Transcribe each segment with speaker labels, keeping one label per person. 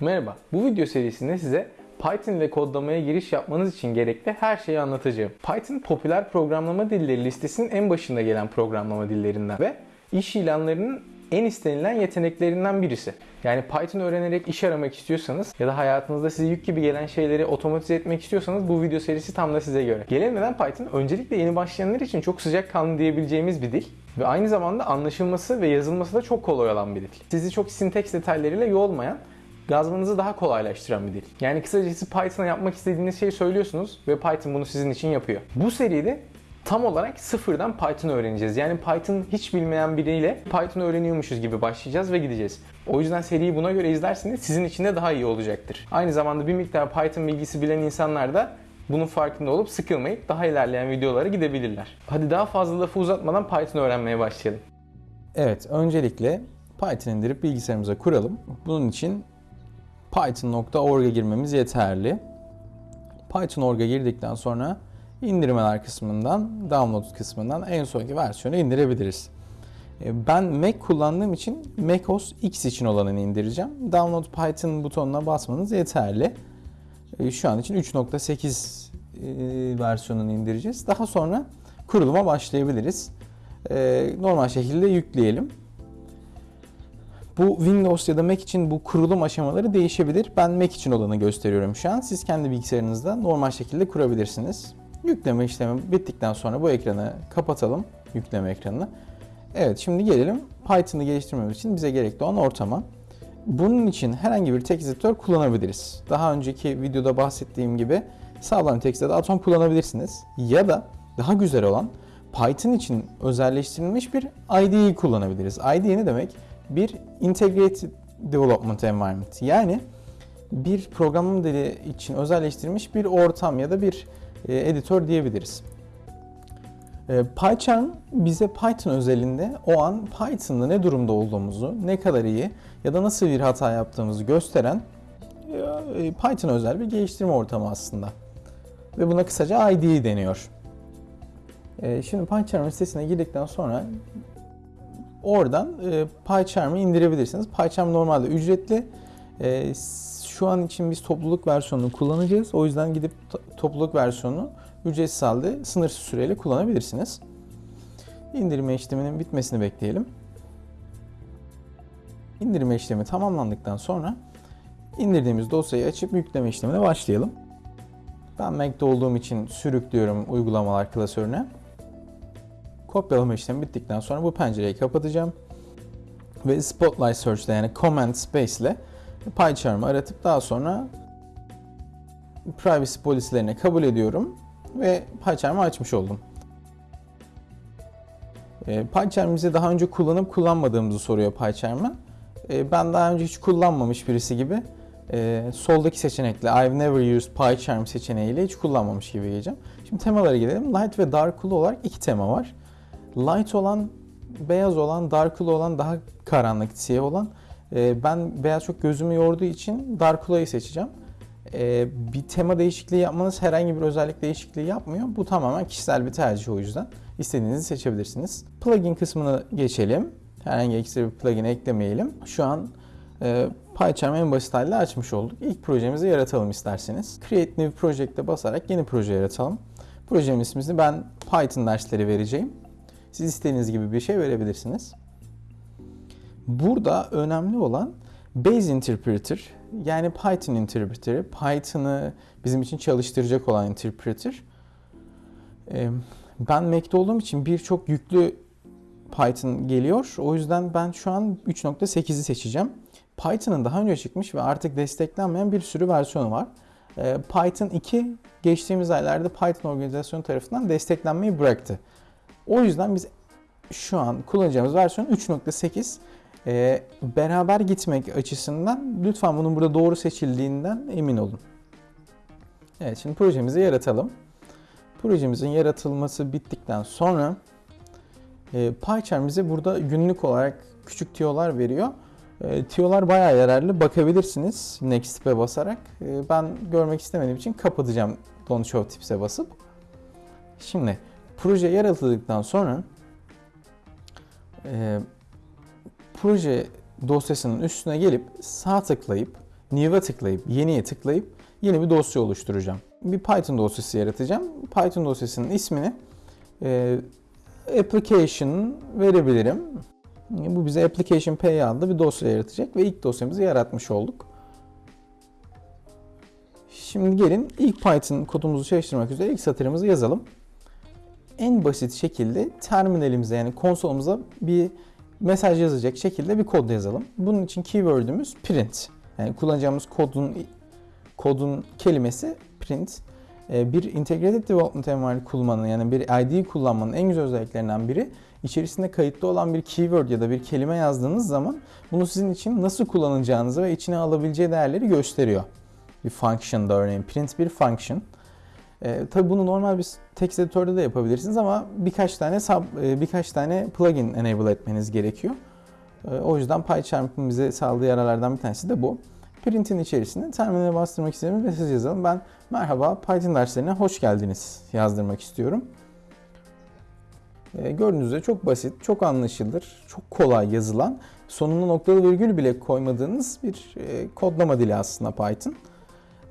Speaker 1: Merhaba, bu video serisinde size Python ile kodlamaya giriş yapmanız için gerekli her şeyi anlatacağım. Python popüler programlama dilleri listesinin en başında gelen programlama dillerinden ve iş ilanlarının en istenilen yeteneklerinden birisi. Yani Python öğrenerek iş aramak istiyorsanız ya da hayatınızda size yük gibi gelen şeyleri otomatize etmek istiyorsanız bu video serisi tam da size göre. Gelelim Python öncelikle yeni başlayanlar için çok sıcakkanlı diyebileceğimiz bir dil ve aynı zamanda anlaşılması ve yazılması da çok kolay olan bir dil. Sizi çok sinteks detaylarıyla yoğulmayan yazmanızı daha kolaylaştıran bir dil. Yani kısacası Python'a yapmak istediğiniz şeyi söylüyorsunuz ve Python bunu sizin için yapıyor. Bu seride tam olarak sıfırdan Python öğreneceğiz. Yani Python hiç bilmeyen biriyle Python öğreniyormuşuz gibi başlayacağız ve gideceğiz. O yüzden seriyi buna göre izlerseniz sizin için de daha iyi olacaktır. Aynı zamanda bir miktar Python bilgisi bilen insanlar da bunun farkında olup sıkılmayıp daha ilerleyen videolara gidebilirler. Hadi daha fazla lafı uzatmadan Python öğrenmeye başlayalım.
Speaker 2: Evet, öncelikle Python indirip bilgisayarımıza kuralım. Bunun için python.org'a girmemiz yeterli. Python.org'a girdikten sonra indirmeler kısmından, download kısmından en sonki versiyonu indirebiliriz. E, Ben Mac kullandığım için macOS X için olanını indireceğim. Download Python butonuna basmanız yeterli. E, Şu an için 3.8 e, versiyonunu indireceğiz. Daha sonra kuruluma başlayabiliriz. Normal şekilde yükleyelim. Bu Windows ya da Mac için bu kurulum aşamaları değişebilir. Ben Mac için olanı gösteriyorum şu an. Siz kendi bilgisayarınızda normal şekilde kurabilirsiniz. Yükleme işlemi bittikten sonra bu ekranı kapatalım. Yükleme ekranını. Evet şimdi gelelim Python'ı geliştirmemiz için bize gerekli olan ortama. Bunun için herhangi bir text editör kullanabiliriz. Daha önceki videoda bahsettiğim gibi sağlam text'te de Atom kullanabilirsiniz. Ya da daha güzel olan Python için özelleştirilmiş bir IDE kullanabiliriz. IDE ne demek? Bir Integrated Development Environment. Yani bir programlama dili için özelleştirilmiş bir ortam ya da bir e, editör diyebiliriz. E, PyCharm bize Python özelinde o an Python'da ne durumda olduğumuzu, ne kadar iyi ya da nasıl bir hata yaptığımızı gösteren e, Python özel bir geliştirme ortamı aslında. Ve buna kısaca IDE deniyor. Şimdi PyCharm sitesine girdikten sonra oradan e, PyCharm'ı indirebilirsiniz. PyCharm normalde ücretli. E, Şu an için biz topluluk versiyonunu kullanacağız. O yüzden gidip to- topluluk versiyonunu ücretsiz halde sınırsız süreyle kullanabilirsiniz. İndirme işleminin bitmesini bekleyelim. İndirme işlemi tamamlandıktan sonra indirdiğimiz dosyayı açıp yükleme işlemine başlayalım. Ben Mac'de olduğum için sürüklüyorum uygulamalar klasörüne. Kopyalama işlemi bittikten sonra bu pencereyi kapatacağım. Ve Spotlight Search ile yani Command Space ile PyCharm'ı aratıp daha sonra privacy polislerini kabul ediyorum ve PyCharm'ı açmış oldum. E, PyCharm bize daha önce kullanıp kullanmadığımızı soruyor PyCharm'a. E, ben daha önce hiç kullanmamış birisi gibi e, soldaki seçenekle I've never used PyCharm seçeneğiyle hiç kullanmamış gibi geleceğim. Şimdi temalara gidelim. Light ve Dark Cool olarak iki tema var. Light olan, beyaz olan, Dark Cool olan daha karanlık, siyah olan. E, ben beyaz çok gözümü yorduğu için Dark Cool'ayı seçeceğim. E, bir tema değişikliği yapmanız herhangi bir özellik değişikliği yapmıyor. Bu tamamen kişisel bir tercih o yüzden. İstediğinizi seçebilirsiniz. Plugin kısmına geçelim. Herhangi ekstra bir plugin eklemeyelim. Şu an e, PyCharm en basit haliyle açmış olduk. İlk projemizi yaratalım isterseniz. Create New Project'e basarak yeni proje yaratalım. Projemin ismini ben Python dersleri vereceğim. Siz istediğiniz gibi bir şey verebilirsiniz. Burada önemli olan Base Interpreter yani Python Interpreter'ı, Python'ı bizim için çalıştıracak olan interpreter. Ee, Ben Mac'de olduğum için birçok yüklü Python geliyor. O yüzden ben şu an 3.8'i seçeceğim. Python'ın daha önce çıkmış ve artık desteklenmeyen bir sürü versiyonu var. Ee, Python 2 geçtiğimiz aylarda Python organizasyonu tarafından desteklenmeyi bıraktı. O yüzden biz şu an kullanacağımız versiyon 3.8. Ee, beraber gitmek açısından lütfen bunun burada doğru seçildiğinden emin olun. Evet şimdi projemizi yaratalım. Projemizin yaratılması bittikten sonra e, PyCharm bize burada günlük olarak küçük tiyolar veriyor. E, tiyolar bayağı yararlı. Bakabilirsiniz Next tip'e basarak. E, ben görmek istemediğim için kapatacağım Don't Show tips'e basıp. Şimdi proje yaratıldıktan sonra e, proje dosyasının üstüne gelip sağ tıklayıp New'a tıklayıp, yeniye tıklayıp yeni bir dosya oluşturacağım. Bir Python dosyası yaratacağım. Python dosyasının ismini e, application verebilirim. Bu bize application pay adlı bir dosya yaratacak ve ilk dosyamızı yaratmış olduk. Şimdi gelin ilk Python kodumuzu çalıştırmak üzere ilk satırımızı yazalım. En basit şekilde terminalimize yani konsolumuza bir mesaj yazacak şekilde bir kod yazalım. Bunun için keyword'ümüz print. Yani kullanacağımız kodun kodun kelimesi print. Ee, Bir integrated development environment kullanmanın yani bir IDE kullanmanın en güzel özelliklerinden biri içerisinde kayıtlı olan bir keyword ya da bir kelime yazdığınız zaman bunu sizin için nasıl kullanacağınızı ve içine alabileceği değerleri gösteriyor. Bir function'da örneğin print bir function. Ee, tabii bunu normal bir text editörde de yapabilirsiniz ama birkaç tane sub, e, birkaç tane plugin enable etmeniz gerekiyor. Ee, o yüzden PyCharm'ın bize sağladığı yararlardan bir tanesi de bu. Print'in içerisine terminale bastırmak istediğimiz mesaj yazalım. Ben merhaba Python derslerine hoş geldiniz yazdırmak istiyorum. Ee, gördüğünüz üzere çok basit, çok anlaşılır, çok kolay yazılan, sonuna noktalı virgül bile koymadığınız bir e, kodlama dili aslında Python.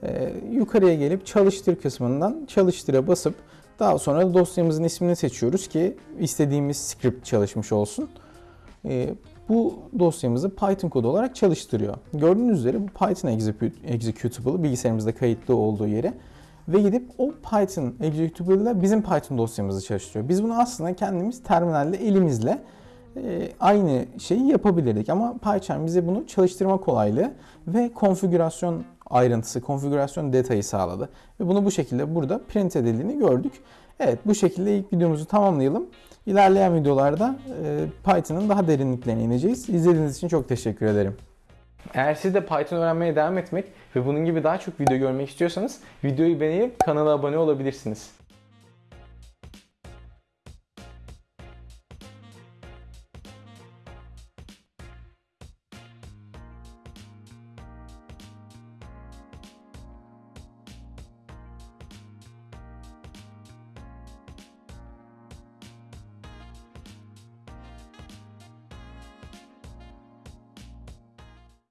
Speaker 2: Ee, yukarıya gelip çalıştır kısmından çalıştıra basıp daha sonra dosyamızın ismini seçiyoruz ki istediğimiz script çalışmış olsun. Ee, bu dosyamızı Python kodu olarak çalıştırıyor. Gördüğünüz üzere bu Python executable bilgisayarımızda kayıtlı olduğu yere ve gidip o Python executable ile bizim Python dosyamızı çalıştırıyor. Biz bunu aslında kendimiz terminalde elimizle e, aynı şeyi yapabilirdik ama PyCharm bize bunu çalıştırma kolaylığı ve konfigürasyon ayrıntısı, konfigürasyon detayı sağladı. Ve bunu bu şekilde burada print edildiğini gördük. Evet bu şekilde ilk videomuzu tamamlayalım. İlerleyen videolarda e, Python'ın daha derinliklerine ineceğiz. İzlediğiniz için çok teşekkür ederim.
Speaker 1: Eğer siz de Python öğrenmeye devam etmek ve bunun gibi daha çok video görmek istiyorsanız videoyu beğenip kanala abone olabilirsiniz.